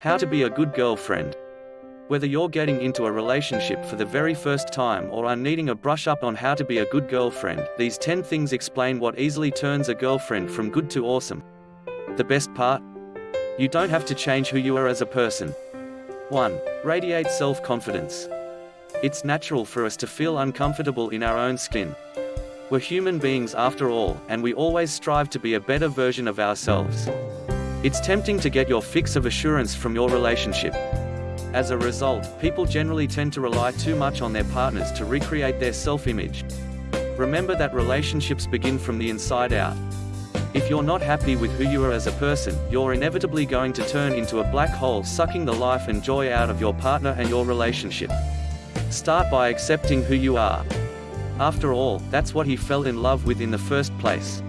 How to be a good girlfriend. Whether you're getting into a relationship for the very first time or are needing a brush up on how to be a good girlfriend, these 10 things explain what easily turns a girlfriend from good to awesome. The best part? You don't have to change who you are as a person. 1. Radiate self-confidence. It's natural for us to feel uncomfortable in our own skin. We're human beings after all, and we always strive to be a better version of ourselves. It's tempting to get your fix of assurance from your relationship. As a result, people generally tend to rely too much on their partners to recreate their self-image. Remember that relationships begin from the inside out. If you're not happy with who you are as a person, you're inevitably going to turn into a black hole sucking the life and joy out of your partner and your relationship. Start by accepting who you are. After all, that's what he fell in love with in the first place.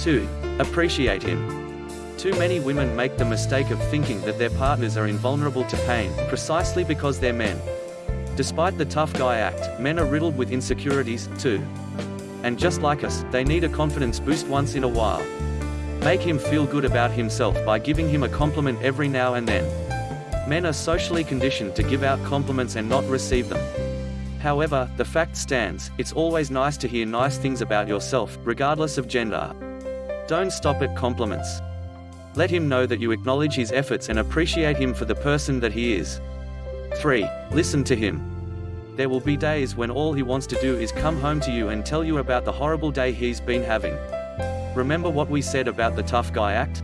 2. Appreciate him. Too many women make the mistake of thinking that their partners are invulnerable to pain, precisely because they're men. Despite the tough guy act, men are riddled with insecurities, too. And just like us, they need a confidence boost once in a while. Make him feel good about himself by giving him a compliment every now and then. Men are socially conditioned to give out compliments and not receive them. However, the fact stands, it's always nice to hear nice things about yourself, regardless of gender. Don't stop at compliments. Let him know that you acknowledge his efforts and appreciate him for the person that he is. 3. Listen to him. There will be days when all he wants to do is come home to you and tell you about the horrible day he's been having. Remember what we said about the tough guy act?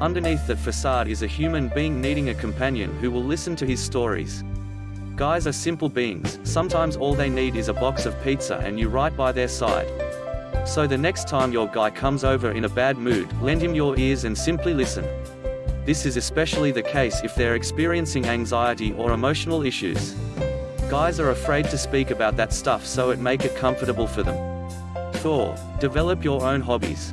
Underneath that facade is a human being needing a companion who will listen to his stories. Guys are simple beings, sometimes all they need is a box of pizza and you right by their side. So the next time your guy comes over in a bad mood, lend him your ears and simply listen. This is especially the case if they're experiencing anxiety or emotional issues. Guys are afraid to speak about that stuff so it make it comfortable for them. 4. Develop your own hobbies.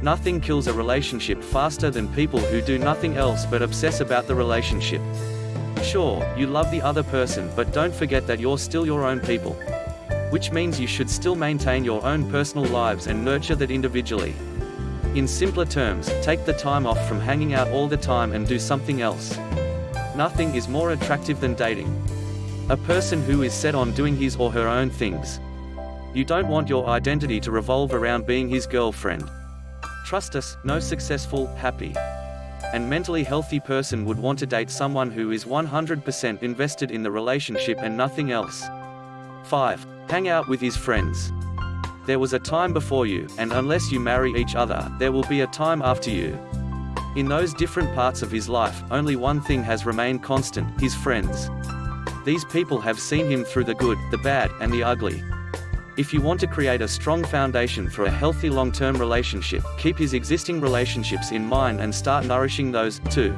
Nothing kills a relationship faster than people who do nothing else but obsess about the relationship. Sure, you love the other person but don't forget that you're still your own people which means you should still maintain your own personal lives and nurture that individually. In simpler terms, take the time off from hanging out all the time and do something else. Nothing is more attractive than dating. A person who is set on doing his or her own things. You don't want your identity to revolve around being his girlfriend. Trust us, no successful, happy, and mentally healthy person would want to date someone who is 100% invested in the relationship and nothing else. 5. Hang out with his friends. There was a time before you, and unless you marry each other, there will be a time after you. In those different parts of his life, only one thing has remained constant, his friends. These people have seen him through the good, the bad, and the ugly. If you want to create a strong foundation for a healthy long-term relationship, keep his existing relationships in mind and start nourishing those, too.